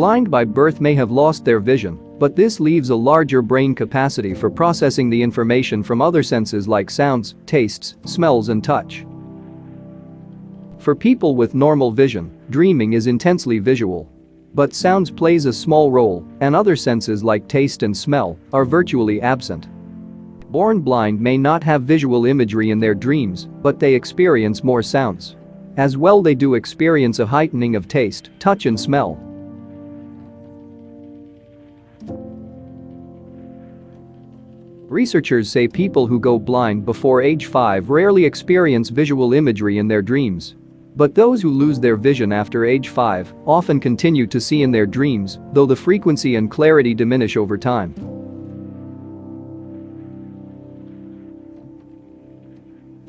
Blind by birth may have lost their vision, but this leaves a larger brain capacity for processing the information from other senses like sounds, tastes, smells and touch. For people with normal vision, dreaming is intensely visual. But sounds plays a small role, and other senses like taste and smell are virtually absent. Born blind may not have visual imagery in their dreams, but they experience more sounds. As well they do experience a heightening of taste, touch and smell. Researchers say people who go blind before age 5 rarely experience visual imagery in their dreams. But those who lose their vision after age 5 often continue to see in their dreams, though the frequency and clarity diminish over time.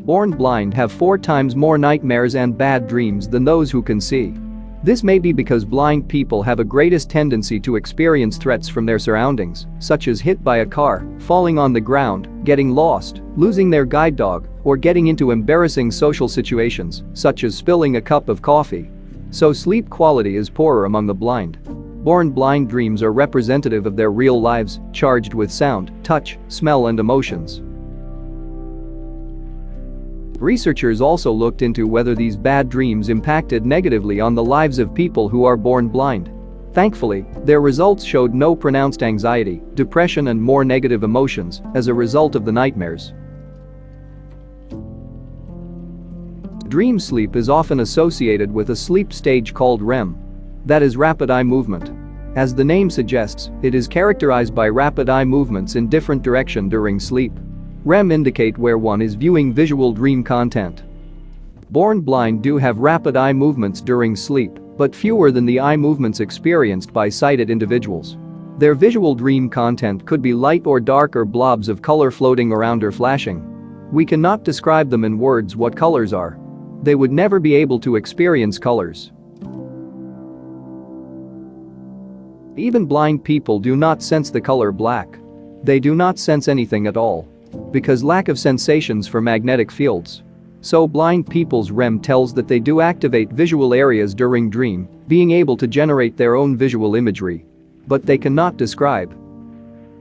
Born blind have four times more nightmares and bad dreams than those who can see. This may be because blind people have a greatest tendency to experience threats from their surroundings, such as hit by a car, falling on the ground, getting lost, losing their guide dog, or getting into embarrassing social situations, such as spilling a cup of coffee. So sleep quality is poorer among the blind. Born blind dreams are representative of their real lives, charged with sound, touch, smell and emotions. Researchers also looked into whether these bad dreams impacted negatively on the lives of people who are born blind. Thankfully, their results showed no pronounced anxiety, depression and more negative emotions as a result of the nightmares. Dream sleep is often associated with a sleep stage called REM. That is rapid eye movement. As the name suggests, it is characterized by rapid eye movements in different direction during sleep. REM indicate where one is viewing visual dream content. Born blind do have rapid eye movements during sleep, but fewer than the eye movements experienced by sighted individuals. Their visual dream content could be light or dark or blobs of color floating around or flashing. We cannot describe them in words what colors are. They would never be able to experience colors. Even blind people do not sense the color black. They do not sense anything at all. Because lack of sensations for magnetic fields. So blind people's REM tells that they do activate visual areas during dream, being able to generate their own visual imagery. But they cannot describe.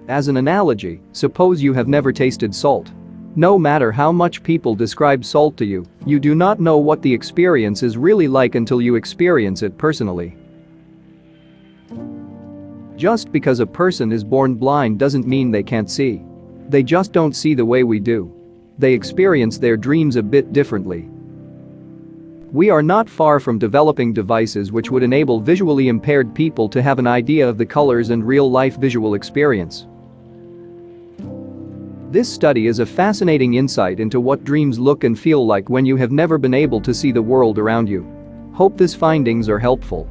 As an analogy, suppose you have never tasted salt. No matter how much people describe salt to you, you do not know what the experience is really like until you experience it personally. Just because a person is born blind doesn't mean they can't see. They just don't see the way we do. They experience their dreams a bit differently. We are not far from developing devices which would enable visually impaired people to have an idea of the colors and real-life visual experience. This study is a fascinating insight into what dreams look and feel like when you have never been able to see the world around you. Hope these findings are helpful.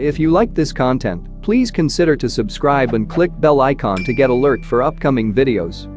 If you like this content, please consider to subscribe and click bell icon to get alert for upcoming videos.